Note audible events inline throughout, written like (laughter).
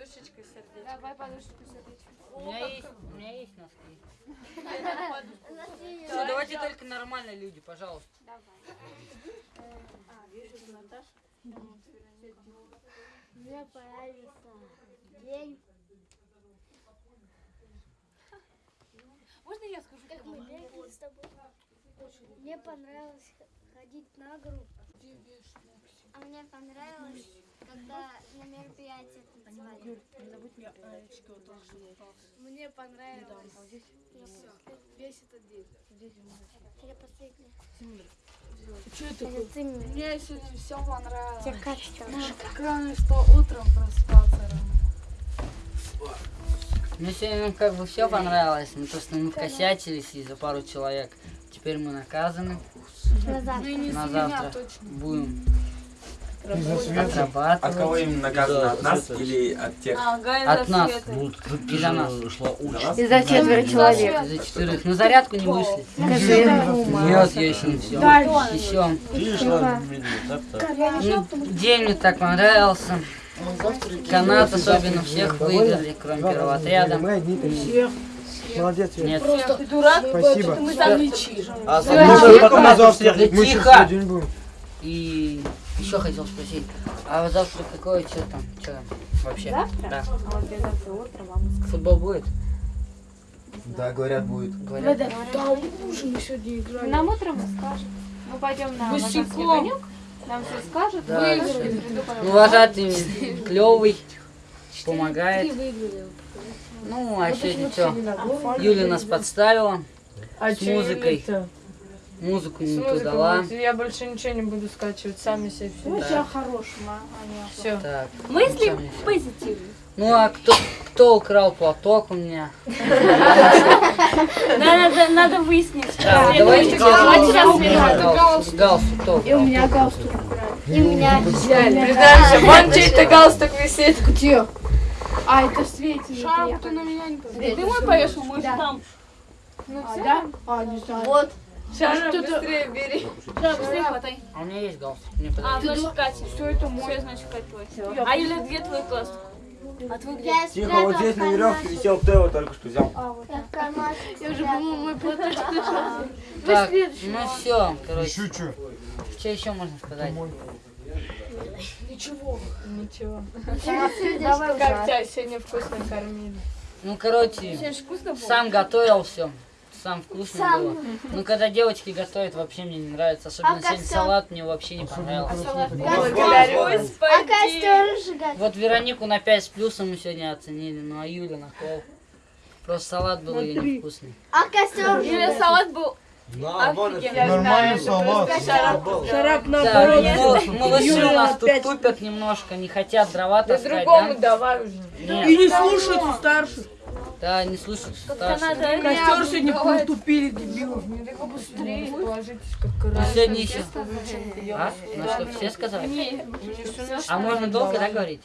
подушечкой сердечко. Давай подушку сердечко. У меня есть, у меня есть носки. Все, давайте только нормальные люди, пожалуйста. Мне понравился день, Можно я скажу? как мы бегали с тобой. Мне понравилось ходить на гору. А мне понравилось, когда на мероприятие танцевали. Мне понравилось весь этот день. Я последняя. Что это мне. Сегодня все понравилось. Тебе качество. Кроме что утром проспаться рано. Мне сегодня ну, как бы все понравилось, но то, что мы вкосячились из-за пару человек. Теперь мы наказаны. Назад. На завтра будем Отрабатывать. От кого именно наказано? От нас или от тех? От нас. Ну, Из-за нас. шла За нас? Из-за четверо человек. Из-за четверых. На зарядку не вышли. Скажи. Нет, я еще не все. Еще. Ты. Ну, день мне так понравился. Канат особенно всех выиграли, кроме первого отряда. Мы одни такие. Молодец, Свет. Нет. Спасибо. Мы там лечи. А Мы потом Мы сейчас тихо. И еще хотел спросить, а завтра какое что там? Что там вообще? Да. Футбол будет? Да, говорят, будет. Говорят. Там ужин мы сегодня играли. Нам утром расскажут. Мы пойдем на. Лазарский огонек. Нам все скажут. Да. Выиграли. приду потом. Ну, вожатый клевый, помогает. выиграли. Ну, а сегодня что? Юля нас подставила, А С музыкой. Музыку не ту дала. Я больше ничего не буду скачивать, сами себе все. Ну, тебя хорошим, а? Все. Так. Мысли позитивные. Ну, а кто, кто украл платок у меня? Надо, надо выяснить. Да, давайте галстук. Галстук, И у меня галстук. И у меня. Признаемся, вон чей-то галстук висит. Где? А, это в свете. Шапку ты на меня не. Ты мой повешал, мой же там. Ну А, все. да? А, не знаю. Вот. Шара, быстрее бери. Да, быстрее хватай. А у меня есть галстук, мне А, значит Катя. Все это мой. Все, значит Катя твой. А Юля, где твой галстук? А твой где? Я Тихо, вот здесь на веревке висел, кто его только что взял? Я в кармашек Я уже, по-моему, мой платочек (laughs) нашел. Так, ну все, короче, Еще что? что еще можно сказать? Ничего. Ничего. Давай Как тебя сегодня вкусно кормили? Ну, короче, сам готовил все. Сам вкусно Сам. было. Ну, когда девочки готовят, вообще мне не нравится. Особенно А сегодня салат мне вообще не понравился. Благодарю, А костер сжигать. Вот Веронику на 5 с плюсом мы сегодня оценили, ну а Юля на пол. Просто салат был ее невкусный. А костер Юля, салат был Я Нормальный салат. шарап. Наоборот. малыши у нас тут тупят немножко, не хотят дрова Да таскать, другому да? давай уже. И не слушаются старших. Да, не надо. Костер сегодня потупили, дебилов. Быстрее ложитесь, как Ну, красиво. сегодня еще. А? Ну что, все сказали? А можно долго, да, говорить?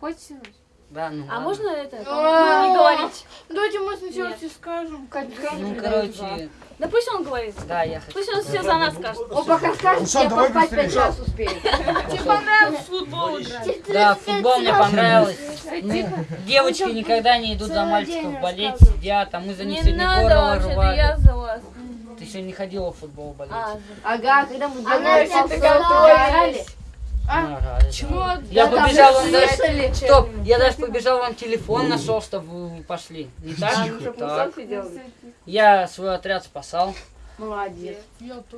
хоть ночь. Да, ну А ладно. можно это? Не говорить. Давайте мы сначала тебе скажем. Ну, короче, Да пусть он говорит. да, я хочу. Пусть он все за нас скажет. Он пока скажет, Ну что, давай быстрее. Тебе понравилось футбол играть? Да, футбол мне понравилось. Ну, девочки никогда не идут за мальчиков болеть, сидят, а мы за них Не сегодня надо горло рвали. я за вас. Ты еще не ходила в футбол болеть. А, Ага, когда мы Она Если готовились. Ну, ага, Я Да, побежал, же даже... Стоп, я даже побежал, вам телефон нашел, чтобы вы пошли. Не так? Так. Я свой отряд спасал. Молодец.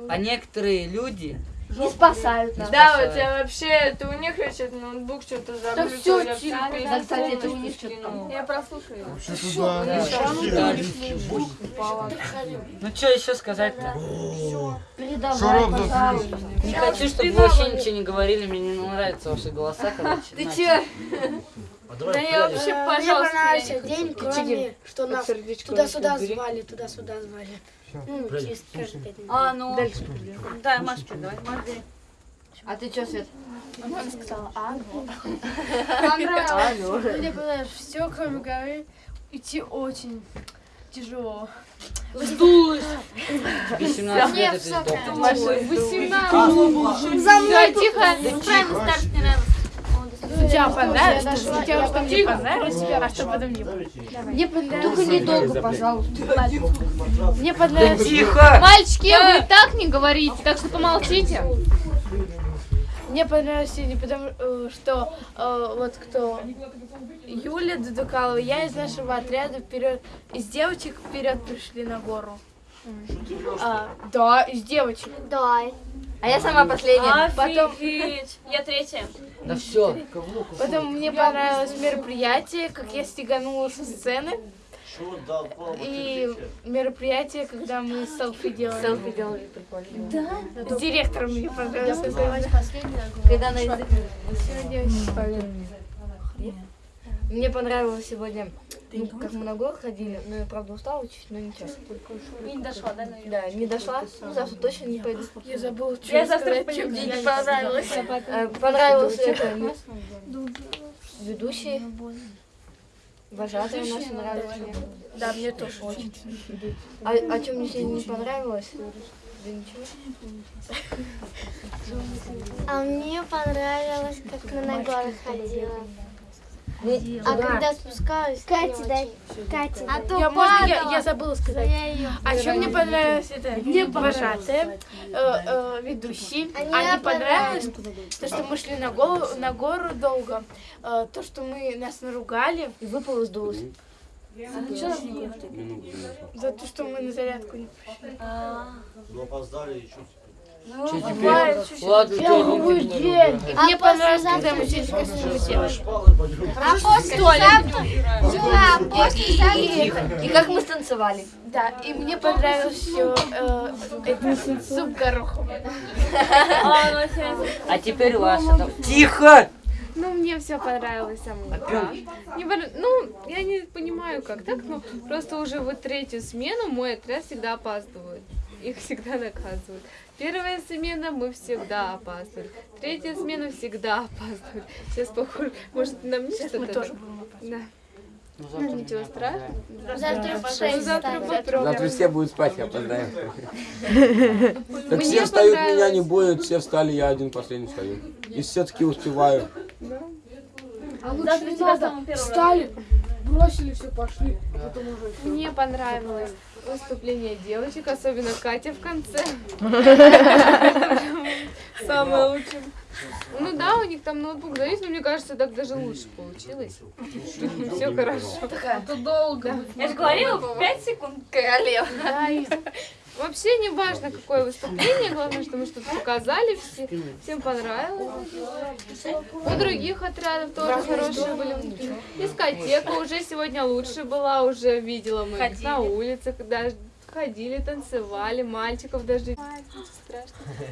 А некоторые люди... Не спасают нас. Да, спасают. у тебя вообще, это у них вообще ноутбук что-то заглючил. я тихо. всё Да, кстати, это у них что-то я прослушаю. Что туда? Да. Ну что еще сказать-то? Передавай, пожалуйста. Не хочу, чтобы вы вообще ничего не говорили, мне не нравятся ваши голоса, короче. Ты Значит, че? А Да я вообще, Мне пожалуйста, понравился я не день, кроме что нас Сердечко туда-сюда звали, туда-сюда звали. Ну, Прядик, через каждые пять минут. А, ну. Да, Машка, давай. Маш, бери. А ты что, Свет? Она сказала, а, ну. Мне понравилось все, кроме горы. Идти очень тяжело. Сдулась. тебе 17 лет. Машин, 18. За мной тихо. Правильно, старт не нравится. Сначала что сначала, что мне понравилось, а что потом не Мне понравилось. Только недолго, пожалуйста. Мне понравилось. Тихо! Мальчики, вы так не говорите, так что помолчите. Мне понравилось сегодня, потому э, что э, вот кто Юля Дудукалова, я из нашего отряда вперед, из девочек вперед пришли на гору. А, да, из девочек. Да. А я сама последняя. Потом, Офигеть. Я третья. Да все. потом мне понравилось мероприятие, как я стеганула со сцены. И мероприятие, когда мы селфи делали. Селфи делали прикольно. С директором мне понравилось. Когда на язык. Сегодня очень. Мне понравилось сегодня, ну, как мы на гору ходили, но я, правда, устала чуть, но ничего. И не дошла, да, наверное? Да, не дошла, ну, завтра точно не пойду. Я забыла, что Я завтра сказать, пойду чем мне не гулять. понравилось. Э, Понравился это ведущий. Вожатый у нас нравится мне. Да, мне тоже очень. А, а что мне сегодня не понравилось? Да ничего. (laughs) А мне понравилось, как мы на горы ходила. А да. когда спускалась, Катя, дай. Катя, а то Я, можно, я, я забыла сказать. Я А еще мне понравилось? Это вожатые, э, э, ведущий. Они А не понравилось. понравилось то, что мы шли на, голову, на гору долго, э, то, что мы нас наругали. И выпало сдулось. за то, что мы на зарядку не Ну, опоздали и что Че теперь? Ладно, что А Мне понравилось, когда мы здесь вкусную делали. А после завтра... Да, а после завтра... И как мы станцевали. Да, и мне понравилось еще э, это суп гороховый. (laughs) А, ну, теперь ваша. там. Тихо! Ну, мне все понравилось самому. да. Не пон- Ну, я не понимаю, как так, но просто уже вот третью смену мой отряд всегда опаздывает. Их всегда наказывают. Первая смена мы всегда опаздывали. Третья смена всегда опаздывает. Сейчас похоже, может на мне что-то. Мы тоже да? будем Да. Ну, завтра Ничего страшного. Завтра в Ну, шесть завтра встанем. попробуем. Завтра все будут спать, я опоздаем. (laughs) Так все встают, меня не будет, все встали, я один последний встаю. И все-таки успеваю. Завтра тебя самым первым Встали, бросили все, пошли. Мне понравилось выступление девочек, особенно Катя в конце. (laughs) Самое лучшее. Ну да, у них там ноутбук завис, но мне кажется, так даже лучше получилось. Все хорошо. Это долго. Я же говорила, 5 секунд. Королева. Вообще не важно, какое выступление, главное, что мы что-то показали, все, всем понравилось. У других отрядов тоже хорошие были. Дискотека уже сегодня лучше была, уже видела мы их на улицах, даже ходили, танцевали, мальчиков даже.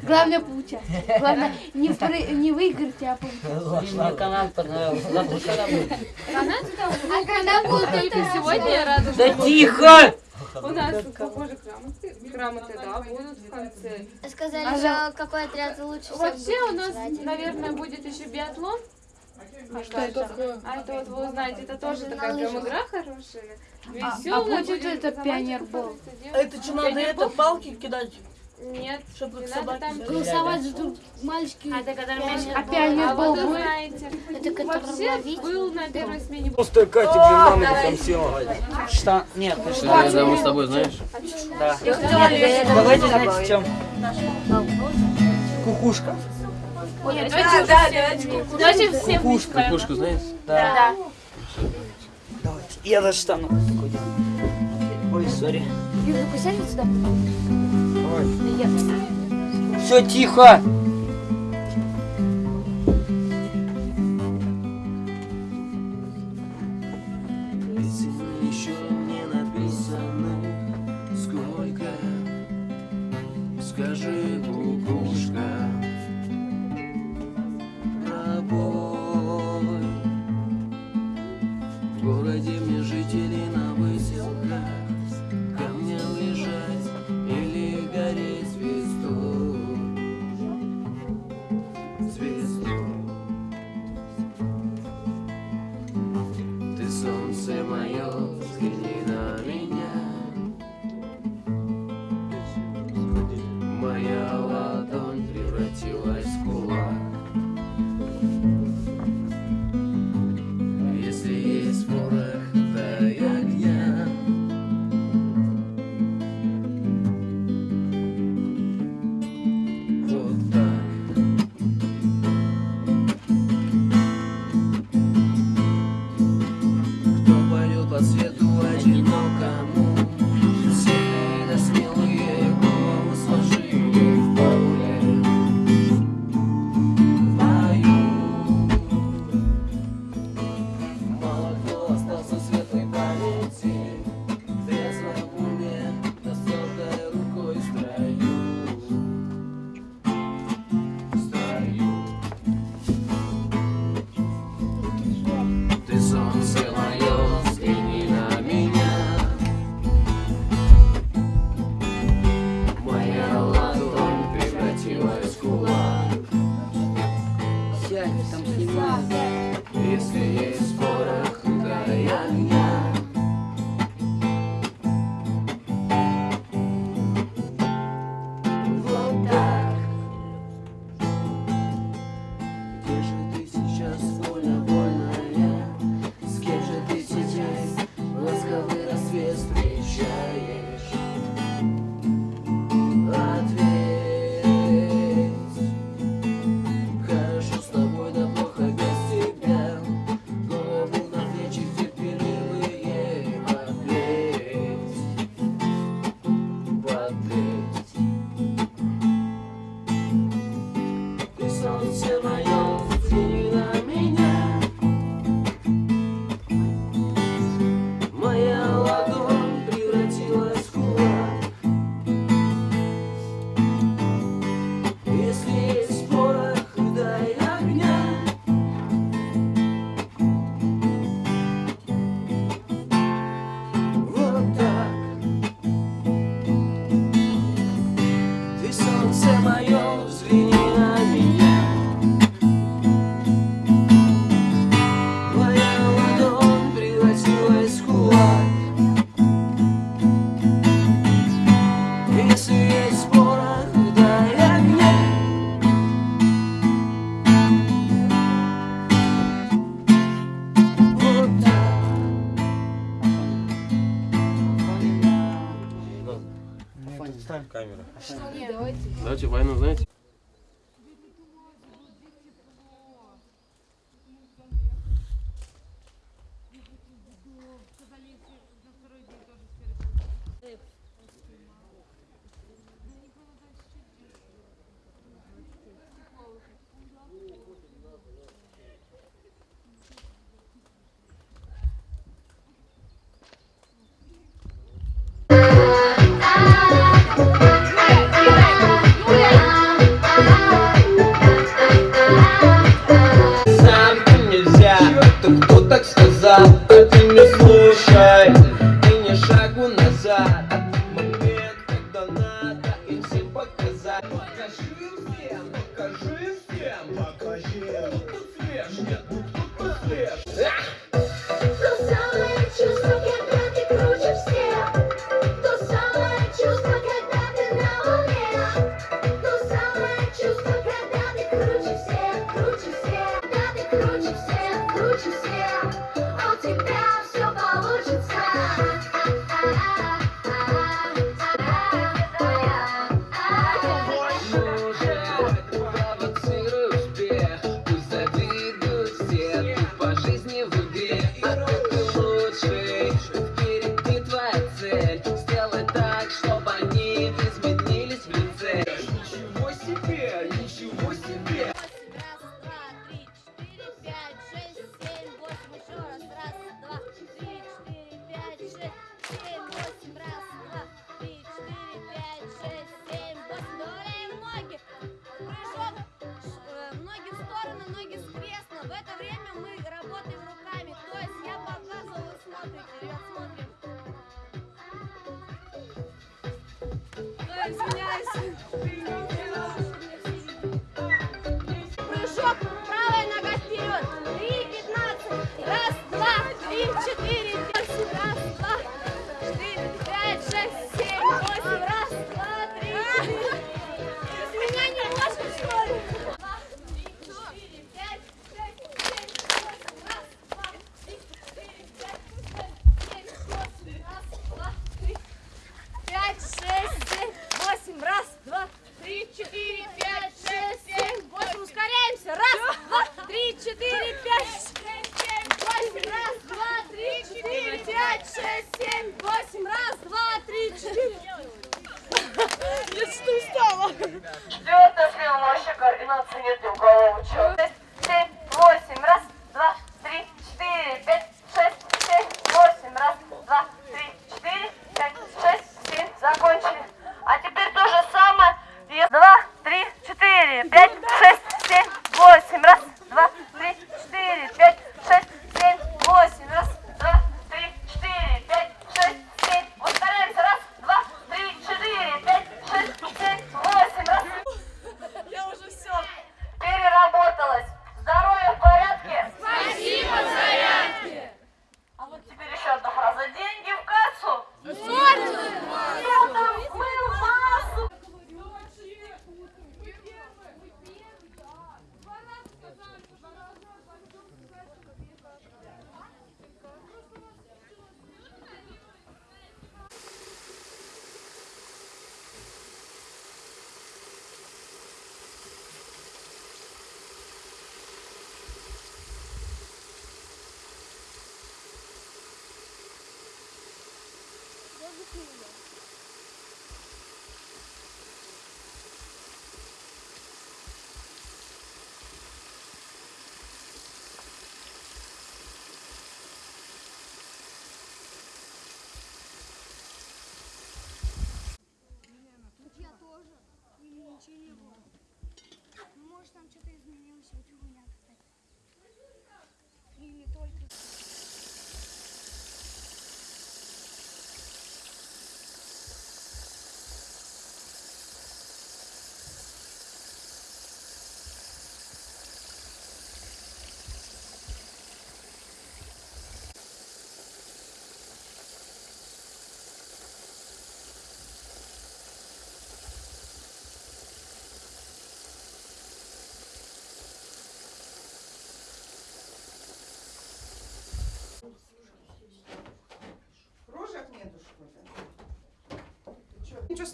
Главное поучаствовать. Главное не, про- не выиграть, а поучаствовать. Мне канал понравился. Завтра когда будет? А когда будут только сегодня, я рада, Да тихо! у нас, похоже, грамоты, грамоты, да, будут в конце. Сказали, что какой отряд лучше Вообще у нас, наверное, будет еще биатлон. А что это такое? А это вот вы узнаете, это тоже такая прям игра хорошая. Веселая. будет это пионербол? Это что, надо это, палки кидать? Нет, Чтобы не собаки надо там Голосовать за друг мальчики. А это который мяч. А А пионербол вот вы знаете. Это который был на первой смене. Просто Катя Джерманова там села. Что? Нет, ты что? Я давно с тобой, знаешь? Да. Давайте, знаете, чем? Кукушка. Нет, давайте, да, давайте, давайте всем вместе поем. Кукушку знаешь? Да. Давайте. Я достану. Ой, сори. Юля, посядь сюда. Все тихо!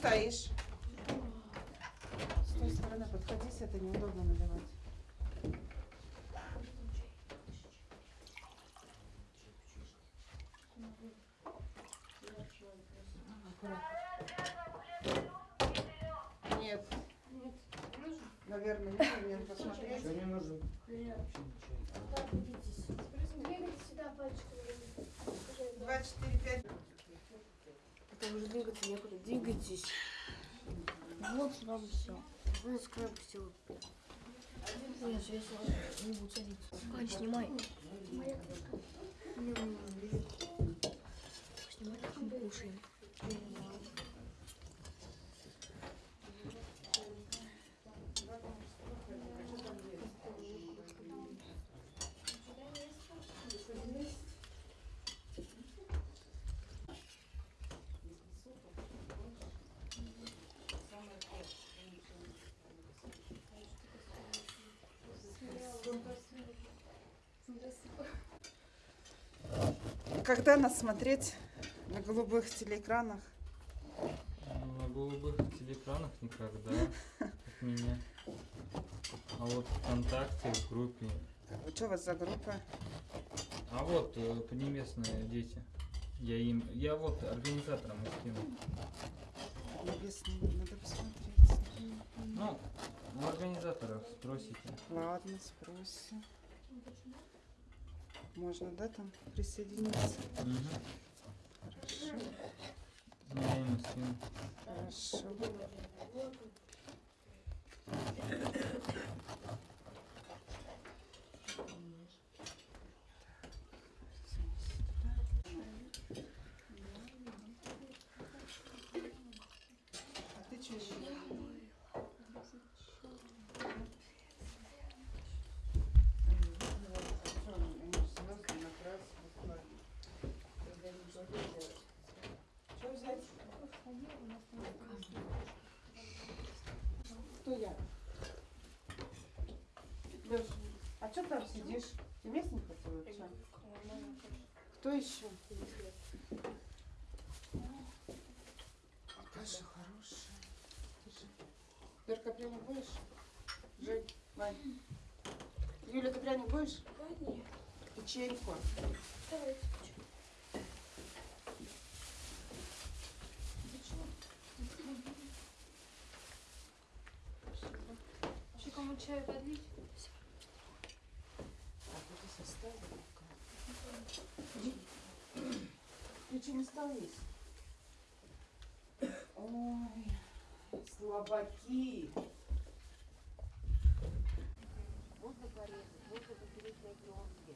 стоишь? С той стороны подходи, это неудобно наливать. Нет. Нет. Наверное, нет, Посмотрите. Что не нужно? Два, четыре, пять уже двигаться некуда. Двигайтесь. Вот сразу все. Ну, с края пустила. Нет, я не буду. Ань, снимай. Снимай, как мы кушаем. Когда нас смотреть на голубых телеэкранах? На голубых телеэкранах никогда от меня. А вот ВКонтакте, в группе. Что у вас за группа? А вот э, поднебесные дети. Я им. Я вот организатором их скинул. Небесный, надо посмотреть. Ну, у организаторов спросите. Ладно, спросим. Можно, да, там присоединиться? Мгм. Хорошо. Хорошо. Кто я? Лёш, а что там сидишь? Ты мест не хотела? чё? Кто еще? Каша хорошая. Верка, пряник будешь? Жень, Вань. Юля, ты пряник будешь? Нет. Печеньку. Вообще, чаю подлить? Ты что, не стал есть? Ой, слабаки. Можно порезать, можно попереть на пленке.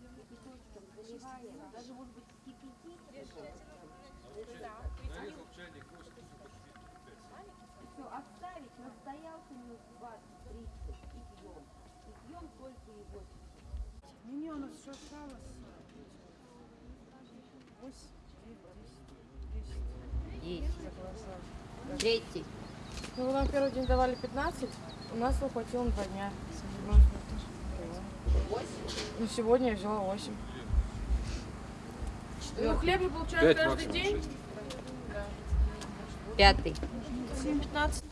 Кипяточком заливаем, даже может быть кипятить. Все, оставить, настоялся минут 20-30 и пьем. И пьем только его. Не, у нас все осталось. Восемь, девять, десять, десять. Третий. Ну, нам первый день давали 15, у нас его хватило на два дня. Ну, сегодня я взяла 8. Ну, хлеб Пять каждый день. Пятый. 7-15.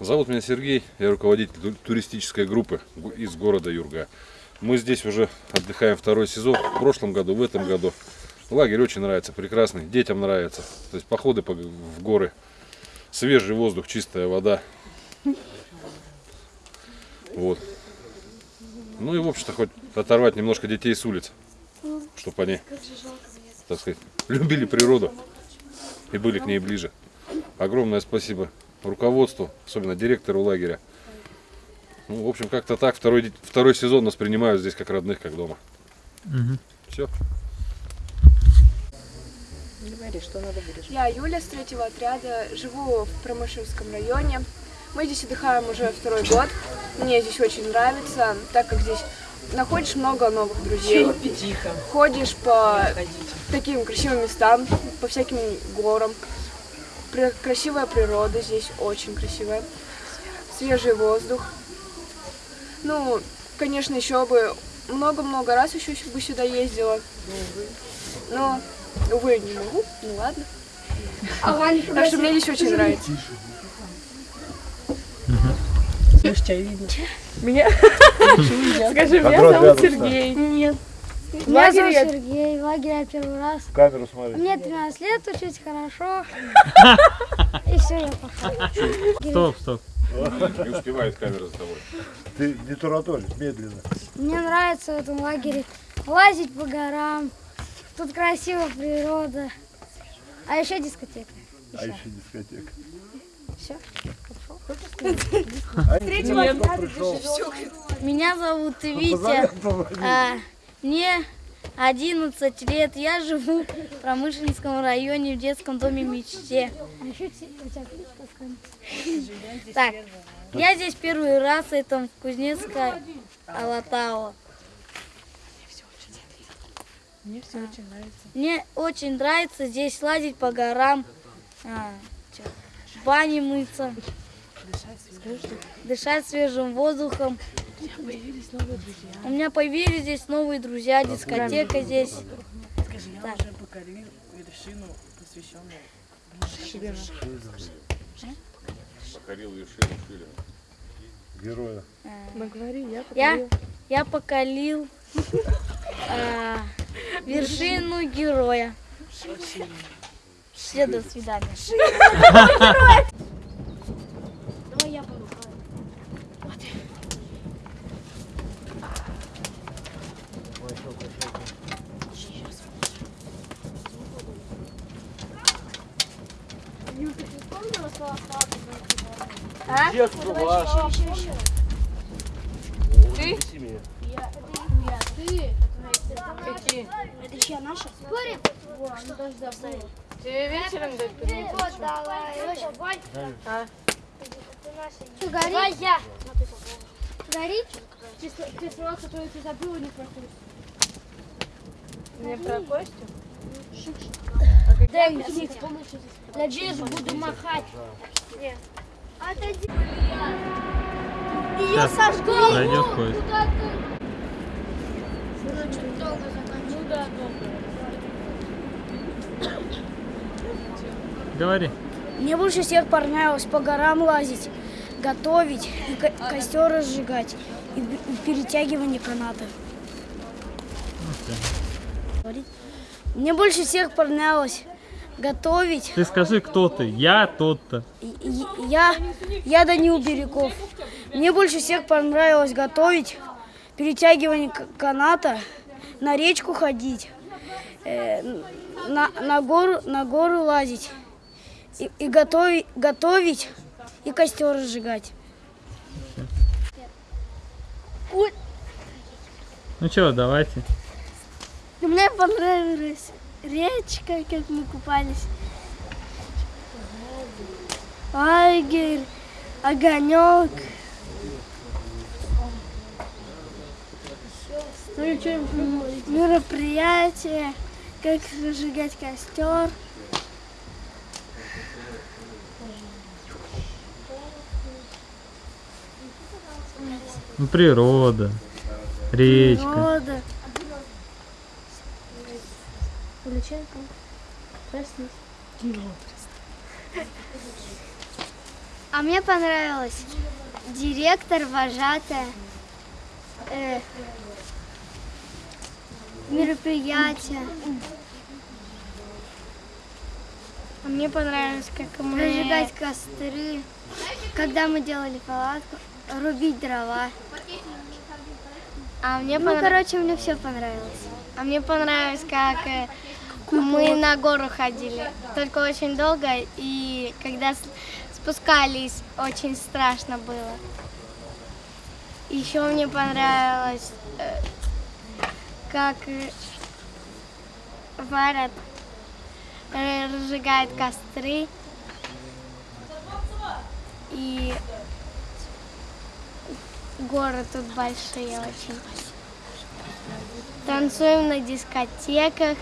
Зовут меня Сергей, я руководитель ту- туристической группы из города Юрга. Мы здесь уже отдыхаем второй сезон, в прошлом году, в этом году. Лагерь очень нравится, прекрасный, детям нравится. То есть походы в горы, свежий воздух, чистая вода. Вот. Ну и в общем-то хоть оторвать немножко детей с улиц, чтобы они, так сказать, любили природу и были к ней ближе. Огромное спасибо руководству, особенно директору лагеря. Ну, в общем, как-то так. Второй, второй сезон нас принимают здесь как родных, как дома. Все. Говори, что надо будешь. Я Юля с третьего отряда, живу в Промышевском районе. Мы здесь отдыхаем уже второй год. Мне здесь очень нравится, так как здесь находишь много новых друзей. Тихо. Ходишь по таким красивым местам, по всяким горам. Красивая природа здесь, очень красивая. Свежий воздух. Ну, конечно, еще бы много-много раз еще бы сюда ездила. Но, увы, не могу. Ну ладно. Так что мне здесь очень нравится. Может, тебя видно. Меня? (laughs) Скажи, меня зовут Сергей. Нет. В лагере зовут я- Сергей, в лагере я первый раз. В камеру смотри. Мне 13 лет, учусь хорошо. (laughs) И все, я пошел. Стоп, стоп. Не успевает камера за тобой. Ты не тараторь, медленно. Мне нравится в этом лагере лазить по горам. Тут красиво природа. А еще дискотека. А еще дискотека. Все. Меня зовут Витя. Мне 11 лет. Я живу в Промышленском районе в детском доме мечте. А Так, я здесь первый раз, это в Кузнецкой Алатау. Мне все очень нравится. Мне очень нравится здесь лазить по горам, а, в бане мыться, дышать свежим воздухом. У меня появились новые друзья. У меня появились здесь новые друзья, дискотека здесь. Скажи, я уже покорил вершину, посвященную Покорил вершину Шилина. Героя. Мы говорим, я Я, покорил. я покалил а, вершину героя. Все, до свидания. (laughs) А? Детство ваше. Ты? Я, ты. Какие? Это чья наша? Спорим? Что даже забыл. Тебе вечером дать поднять? Вот, давай. А? Горит? я. Горит? Кислород, который ты забыла, не проходит. Мне про Костю? Дай мне. Надеюсь, буду махать. Отойди. Ее сожгли. пройдет поезд. Ну Говори. Мне больше всех понравилось по горам лазить, готовить, и ко- костер разжигать, и перетягивание каната. Говорить? Мне больше всех понравилось готовить. Ты скажи, кто ты? Я тот-то. Я, я Данил Бирюков. Мне больше всех понравилось готовить, перетягивание каната, на речку ходить, э, на, на, гору, на гору лазить, и, и готовить, готовить, и костер разжигать. Ну что, давайте. Мне понравилась речка, как мы купались. Лагерь, огонек. Мероприятие, как разжигать костер. Ну, природа, речка. Природа. А мне понравилось директор, вожатая, э, мероприятие. А мне понравилось, как мы... Разжигать костры, когда мы делали палатку, рубить дрова. А мне Ну, понрав- короче, мне все понравилось. А мне понравилось, как э, мы на гору ходили. Только очень долго, и когда спускались, очень страшно было. Еще мне понравилось, э, как э, варят, э, разжигают костры. И горы тут большие очень. Танцуем на дискотеках,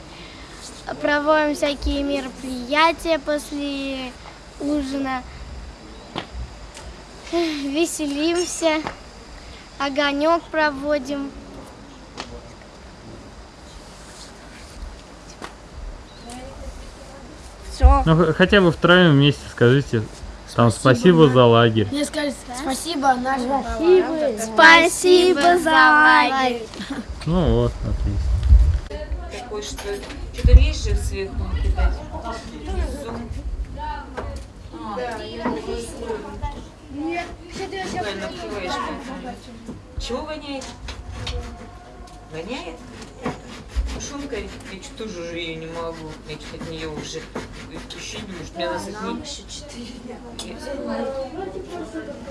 проводим всякие мероприятия после ужина, (sighs) веселимся, огонек проводим. Все. Ну, хотя бы втроем вместе скажите Там спасибо за лагерь. Мне сказали спасибо нашим Спасибо за лагерь. Ну вот, отлично. Такой, что что-то ниже сверху накидать. Внизу. А, правильно открываешь, поэтому. Чего воняет? Воняет? Тушенка, я что тоже уже ее не могу. Я что-то от нее уже ощущение, что мне надо Нам не... еще четыре.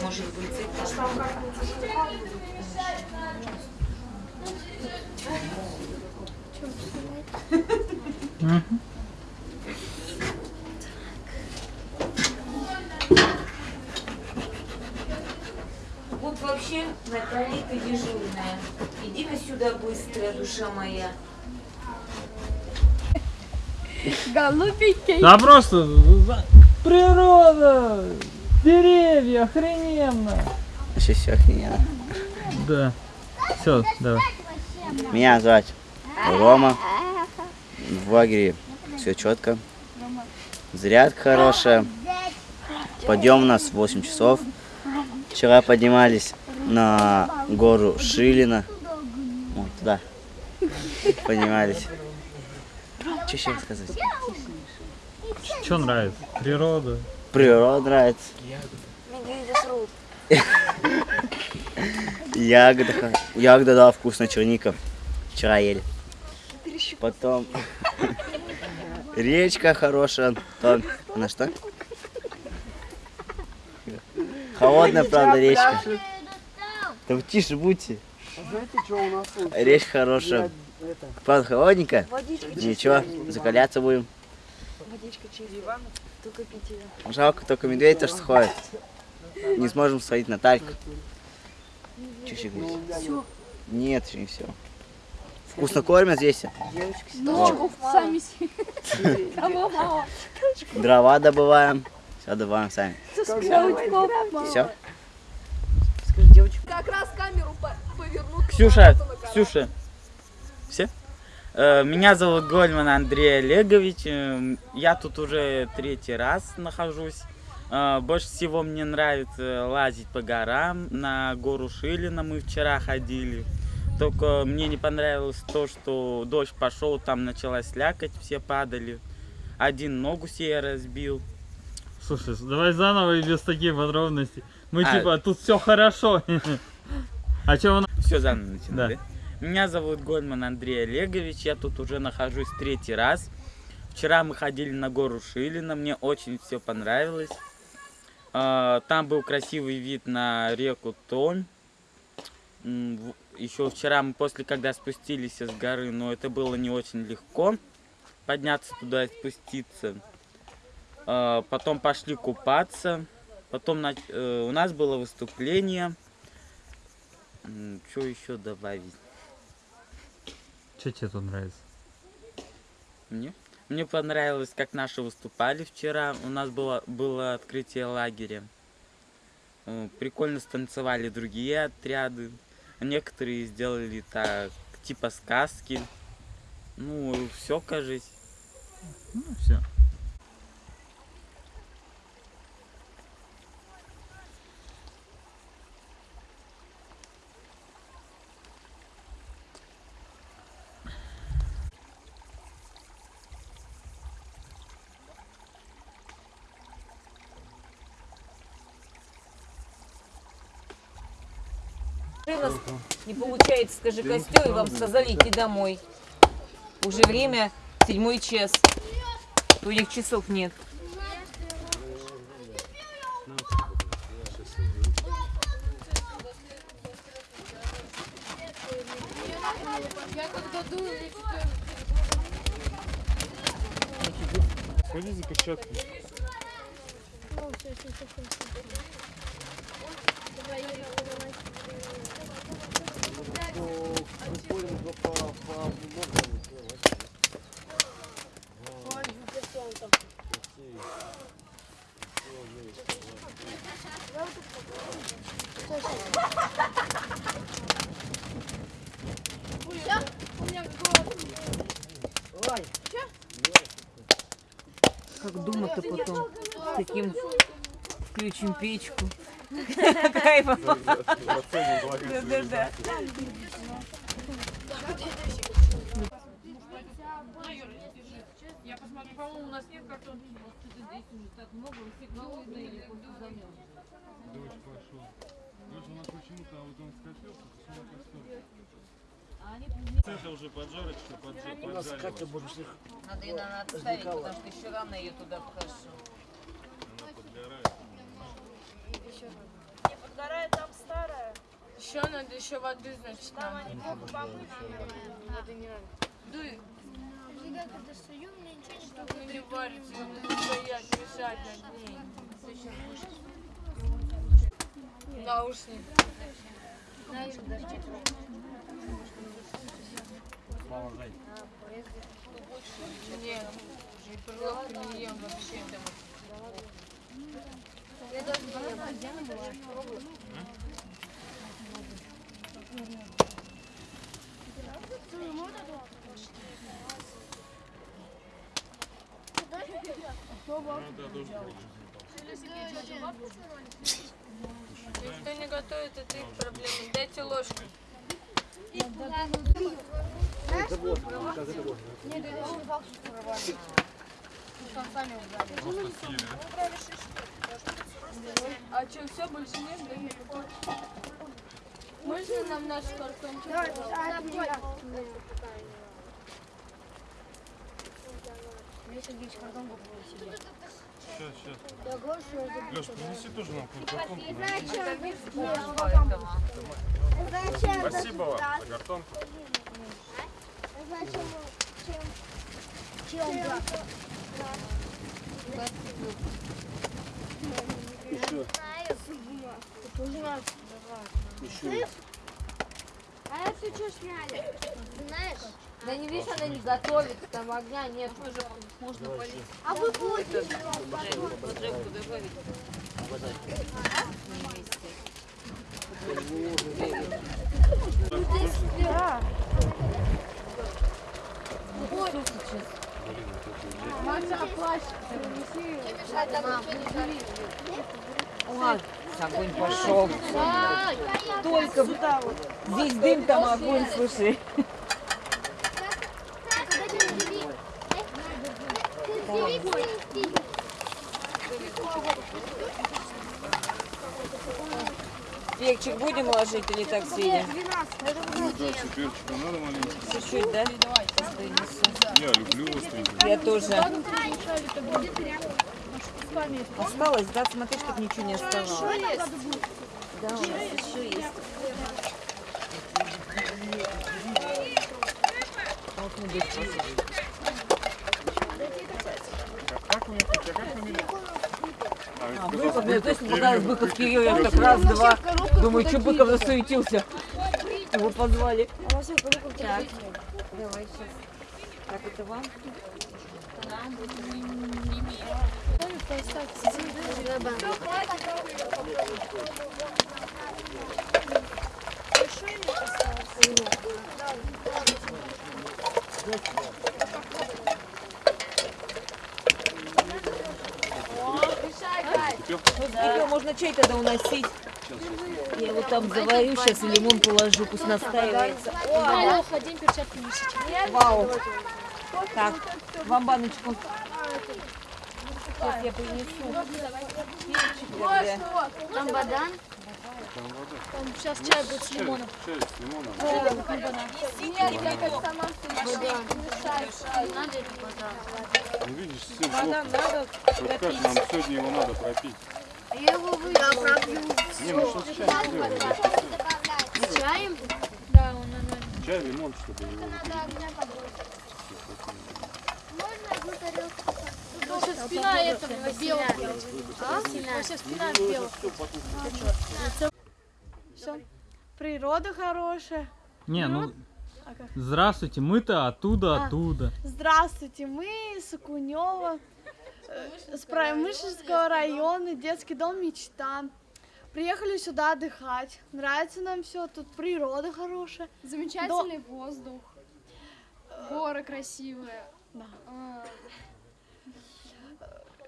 Может быть, это... Вот вообще, Наталья, ты дежурная. Иди-ка сюда быстро, душа моя. Голубенький. Да просто природа, деревья, охрененно. Вообще все охрененно. Да. Все, давай. Меня звать Рома. В лагере все четко. Зарядка хорошая. Подъем у нас в 8 часов. Вчера поднимались на гору Шилина. Вот туда. Поднимались. Что еще рассказать? Что нравится? Природа. Природа нравится. Ягода, ягода, да, вкусно, черника. Вчера ели. Потом (laughs) речка хорошая. Там, на что? Холодная, правда, речка. Да вы тише будьте. Знаете, что у нас тут? Речка хорошая. Правда, холодненькая. Водичка Ничего, закаляться будем. Водичка чистая. Только пить ее. Жалко, только медведь то что ходит. Не сможем сходить на тальк. Че еще говорить? Всё. Нет, еще не все. Вкусно кормят здесь. Ну, сами? Дрова добываем. Все добываем сами. Все. Скажи, девочка. Как раз камеру по- повернуть. Ксюша, Ксюша. Все? Э, Меня зовут Гольман Андрей Олегович. э, Я тут уже третий раз нахожусь. Э, Больше всего мне нравится лазить по горам. На гору Шилина мы вчера ходили. Только мне не понравилось то, что дождь пошел, там началась слякоть, все падали. Один ногу себе разбил. Слушай, давай заново и без таких подробностей. Мы А. типа, тут все хорошо. А что у нас? Все заново начинать, Да. да? Меня зовут Гольман Андрей Олегович, я тут уже нахожусь третий раз. Вчера мы ходили на гору Шилина, мне очень все понравилось. А, Там был красивый вид на реку Томь. Еще вчера мы после, когда спустились с горы, но это было не очень легко подняться туда и спуститься. А, Потом пошли купаться. Потом э, у нас было выступление. Что еще добавить? Что тебе тут нравится? Мне? Мне понравилось, как наши выступали вчера. У нас было, было открытие лагеря. Э, Прикольно станцевали другие отряды. Некоторые сделали так, типа сказки. Ну, все, кажись. Ну, все. Раз не получается, скажи, костер, и вам сказали идти домой. Уже время, седьмой час. Других часов нет. Я когда дую, я Сходи за перчатками. Как дома-то потом с таким включим печку. (laughs) Кайфово. Да-да-да. Я посмотрю, по-моему, у нас нет картонки. Здесь уже так много, сигналы или замел. Дочь пошел. Дочь, у нас почему-то вот он скопился, почему костер. Это уже поджарочка, У нас Катя поджарила. Надо ее надо отставить, потому что еще рано ее туда вхожу. Она подгорает. Не подгорает, там старая. Еще надо еще воды, значит, Там они плохо помыты. Воды не надо. Дуй. Всегда, когда стою, мне ничего не Чтобы не варится, надо стоять, мешать над ней. Наушник. Нет, и перловку не ем вообще. Я даже не ем. Никто не готовит, это их проблема. Дайте ложку. А что, все, больше нет? Да? Можно нам наш картончик? Сейчас, сейчас. Я говорю, что я забыл. Леш, принеси тоже нам картонку. Зачем? Спасибо вам за картонку. Зачем? Чем? Чем? Еще. Еще. А это что сняли? Знаешь? Да не видишь, она не готовит, там огня нет. Можно полить. А вы будете? Поджарку добавить. Да. Маша, плащ принеси. Не мешай, там ничего не огонь пошел. Только Сюда вот. здесь дым, там огонь, слушай. Перчик будем ложить или так сидим? Ну да, надо маленько. Чуть-чуть, да? Я люблю остренький. Я тоже. Осталось, да? Смотри, чтобы ничего не оставалось. Да, у нас еще есть. Вот мы здесь посадим. Как у а как? А, Быков, мне Быков точно показалось, Кирилл. Быков Кирилл, я так раз, два. Думаю, что Быков засуетился. Его позвали. Так, давай сейчас. Так, это вам? Кипел, можно чай тогда уносить. Я его там заварю, сейчас лимон положу, пусть настаивается. Алло, ходим, перчатки носите. Вау. Так, вам баночку. Сейчас я принесу. Перчик. Там бадан. Там сейчас чай будет с лимоном. Чай с лимоном. Ну видишь, сын Бадан плохо. надо Вот как нам сегодня его надо пропить? Я его пропью. Не, ну что с чаем? С чаем? Да, он нормально. Чай, лимон, выпить. Можно одну тарелку? Вообще спина этого белого. А? Вообще спина белого. Все. Природа хорошая. Не, ну, А здравствуйте, мы-то оттуда, А. оттуда. Здравствуйте, мы с Окунева, э, с Промышленского района, детский дом «Мечта». Приехали сюда отдыхать. Нравится нам все, тут природа хорошая. Замечательный воздух. Горы красивые. Да. А,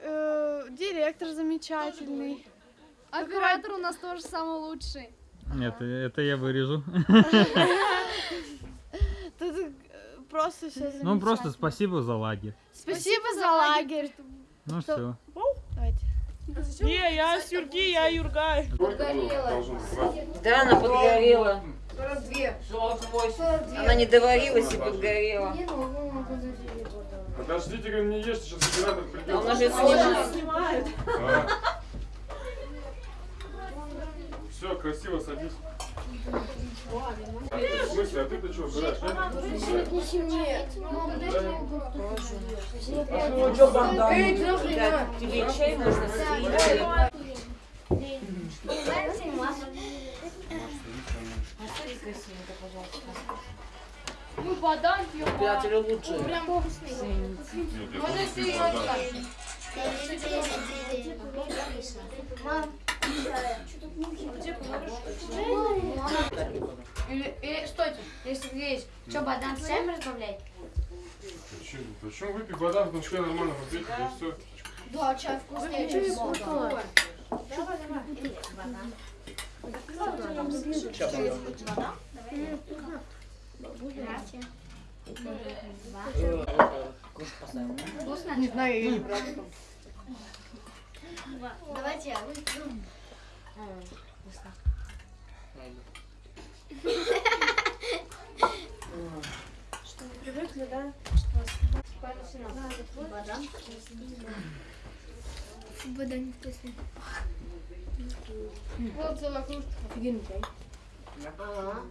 Э, директор замечательный. Оператор у нас тоже самый лучший. Нет, это я вырежу. Тут э, просто все Ну просто спасибо за лагерь. Спасибо за лагерь. Ну все. Давайте. Не, я Сюрги, я Юргай. Да, она подгорела. 42. Она не доварилась и подгорела. Подождите, говорю, не ешьте, сейчас оператор придет. А она же снимает. Снимает. Все, красиво садись. Ты, в смысле, а ты-то что, убираешь? Да, тебе чай можно сварить? Ну, бадан пьем. Приятели лучше. Прям вкусный. Можно серьезно. Или, или, стойте, если есть, что, бадан с чаем разбавлять? Почему, почему выпей вода, потому что я нормально попить, и все. Да, чай вкуснее, чем. Вкусно? Не знаю, я не. Давайте я выпью. Что, вы привыкли, да? Бадан. Бадан вкусный. Вот кружка. Офигенный чай. Ага.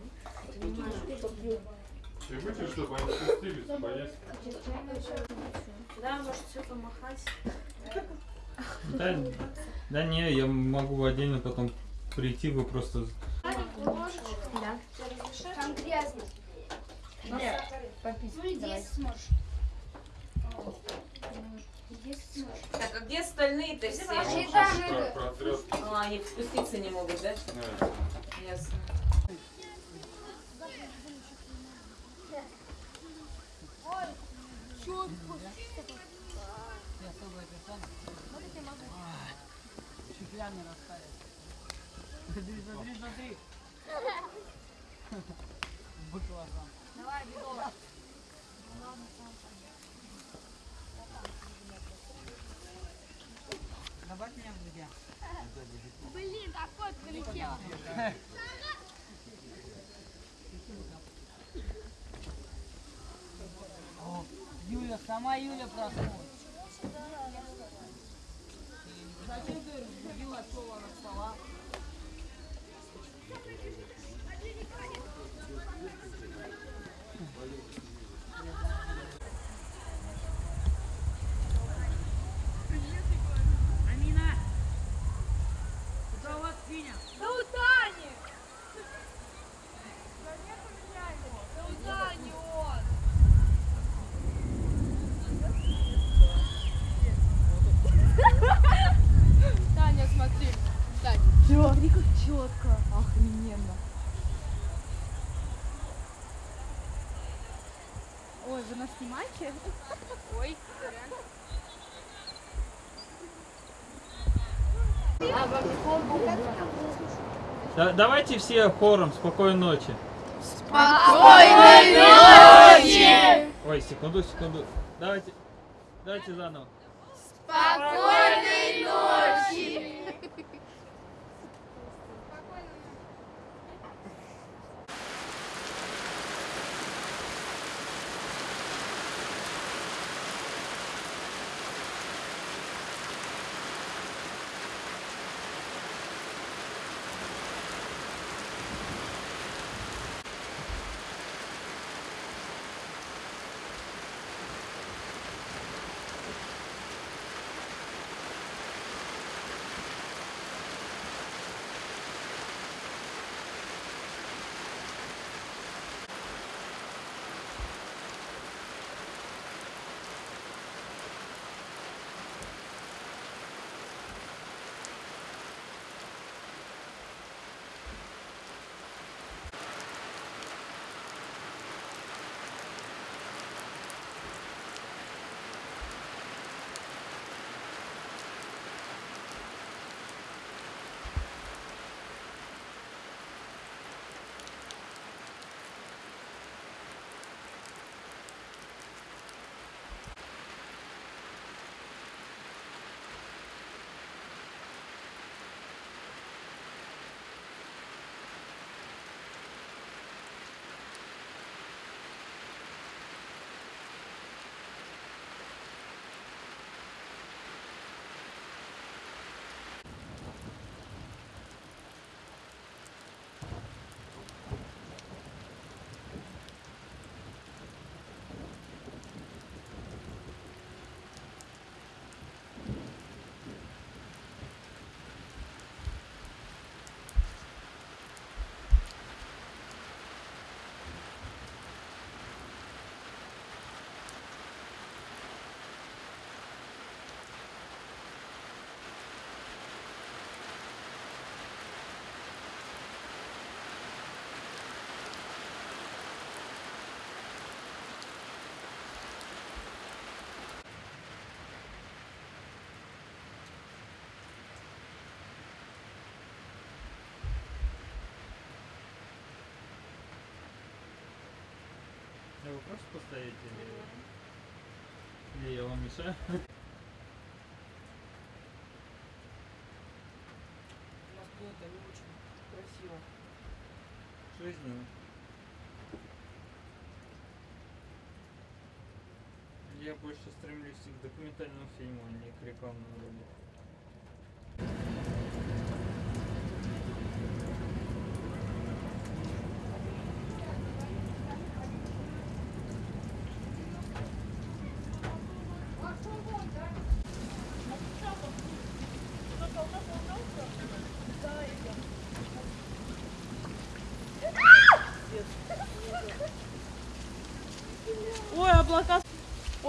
И выпей, чтобы они спустились, поесть. Да, может все помахать. Да, да не, я могу отдельно потом прийти, вы просто... Да. Там грязно. Нет. Ну и здесь сможешь. Так, а где остальные-то все? А, они спуститься не могут, да? Ясно. Смотри, смотри, смотри. Баклажан. Давай, бегом. Добавь меня в друзья. Блин, так вот полетела. О, Юля, сама Юля проснулась. Зачем ты разбудила отцова на стола? Амина! Куда у вас Финя? Да у Тани! Да у Тани он! Таня, смотри. Тань. Смотри, как четко. Охрененно. Ой, снимаете? Ой, Да- давайте все хором спокойной ночи. Спокойной ночи! Ой, секунду, секунду. Давайте, давайте заново. Спокойной ночи! Я вопрос поставить или... Или я вам мешаю? это не очень красиво. Жизненно. Я больше стремлюсь к документальному фильму, а не к рекламному ролику.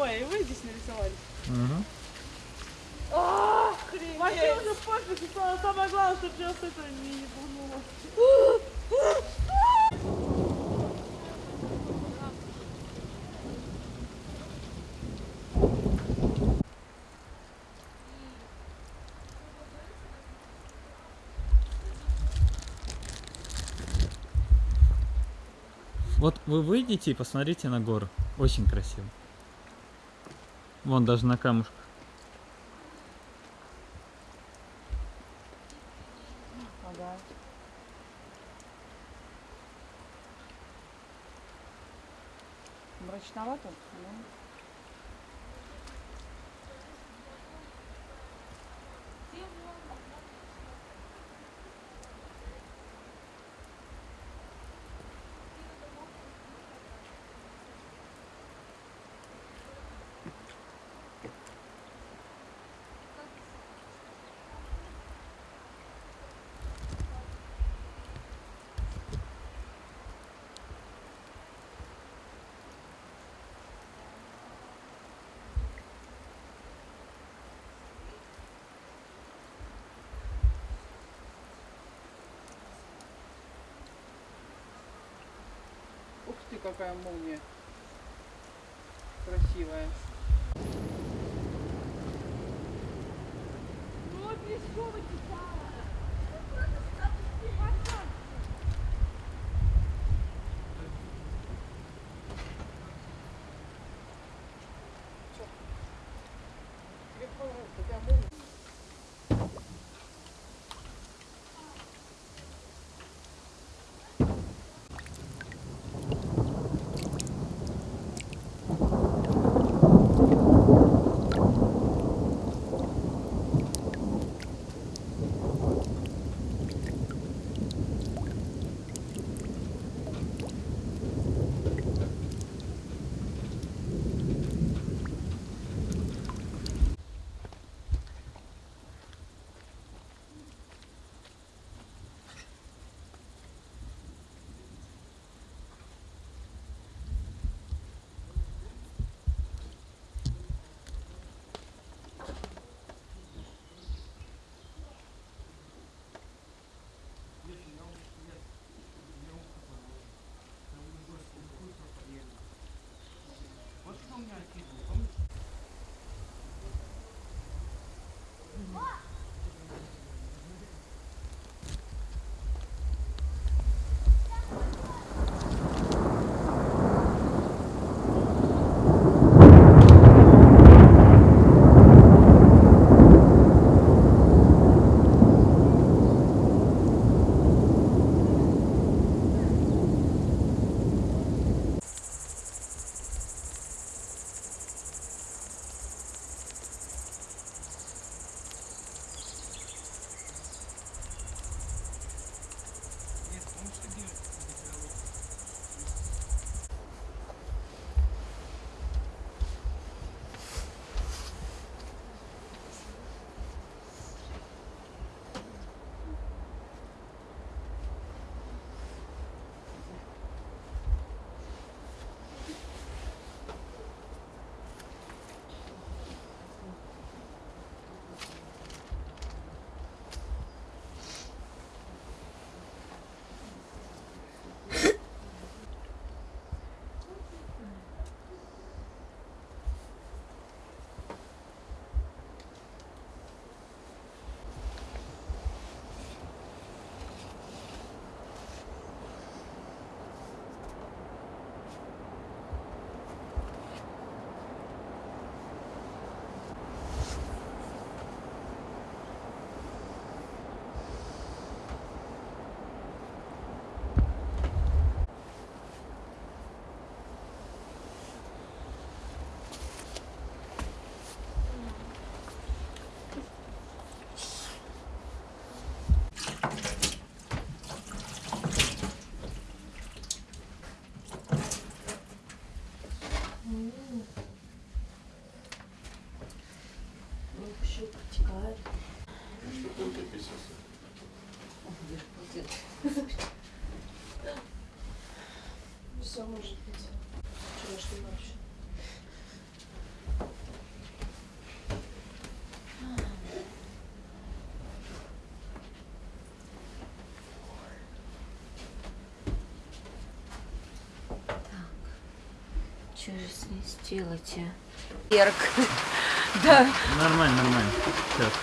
Ой, и вы здесь нарисовали. Угу. Вообще уже пофиг, что самое главное, чтобы сейчас это не ебануло. Вот вы выйдете и посмотрите на гору. Очень красиво. Вон даже на камушках. такая молния красивая. Ну, Пескова Такая молния. 성공할 기분. Может быть. Вчерашней ночью. Что же с ней сделать, а? Берг. Да. Нормально, нормально. Сейчас.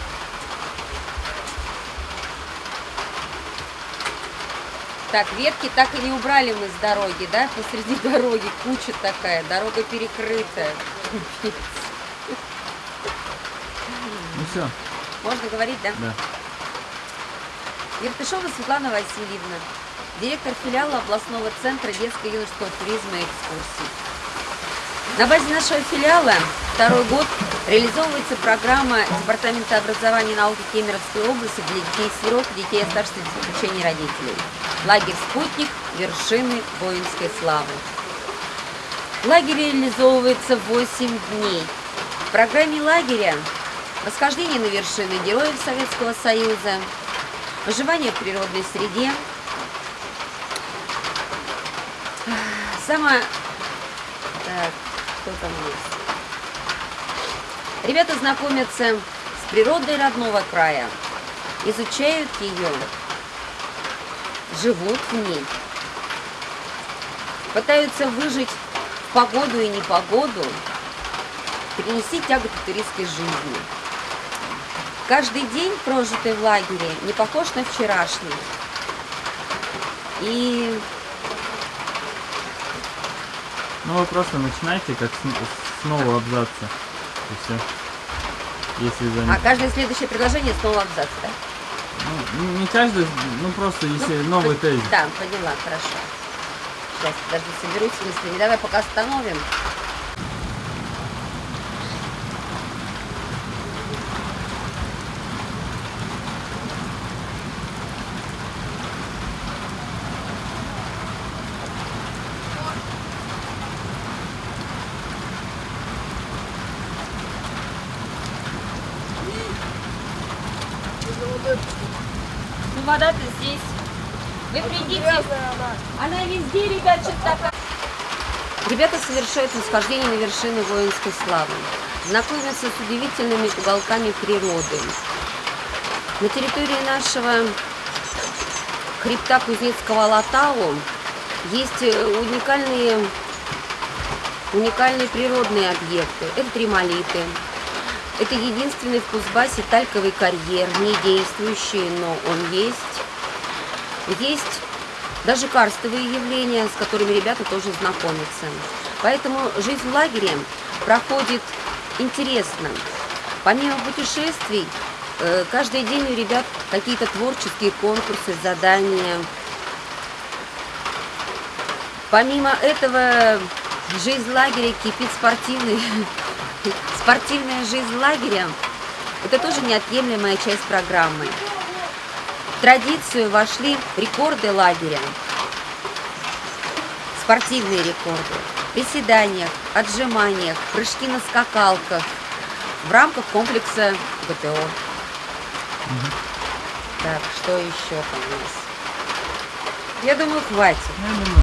Так, ветки так и не убрали мы с дороги, да? Посреди (laughs) дороги куча такая, дорога перекрытая. Ну все. Можно говорить, да? Да. Ертышова Светлана Васильевна, директор филиала областного центра детско-юношеского туризма и экскурсий. На базе нашего филиала второй год реализовывается программа Департамента образования и науки Кемеровской области для детей-сирот и детей оставшихся без попечения родителей. Лагерь «Спутник. Вершины воинской славы». Лагерь реализовывается 8 дней. В программе лагеря восхождение на вершины героев Советского Союза, выживание в природной среде, Самое... Так, что там есть? Ребята знакомятся с природой родного края, изучают ее, живут в ней, пытаются выжить в погоду и непогоду, перенести тяготы туристской жизни. Каждый день, прожитый в лагере, не похож на вчерашний. И Ну вы просто начинайте как с, с нового абзаца. И все. Если а каждое следующее предложение снова абзац, да? Ну, не каждый, ну просто если новый тезис. Да, поняла, хорошо. Сейчас, подожди, соберусь с мыслями. Давай пока остановим. Ну, вода-то здесь. Вы придите. Она везде, ребят, что-то такая. Ребята совершают восхождение на вершины воинской славы. Знакомятся с удивительными уголками природы. На территории нашего хребта Кузнецкого Алатау есть э, уникальные, уникальные природные объекты. Это тремолиты. Это единственный в Кузбассе тальковый карьер, не действующий, но он есть. Есть даже карстовые явления, с которыми ребята тоже знакомятся. Поэтому жизнь в лагере проходит интересно. Помимо путешествий, э, каждый день у ребят какие-то творческие конкурсы, задания. Помимо этого, жизнь лагеря кипит спортивной, (laughs) (laughs) спортивная жизнь лагеря. Это тоже неотъемлемая часть программы. В традицию вошли рекорды лагеря, спортивные рекорды, приседаниях, отжиманиях, прыжки на скакалках в рамках комплекса ГТО. Так, что еще там у нас? Я думаю, хватит.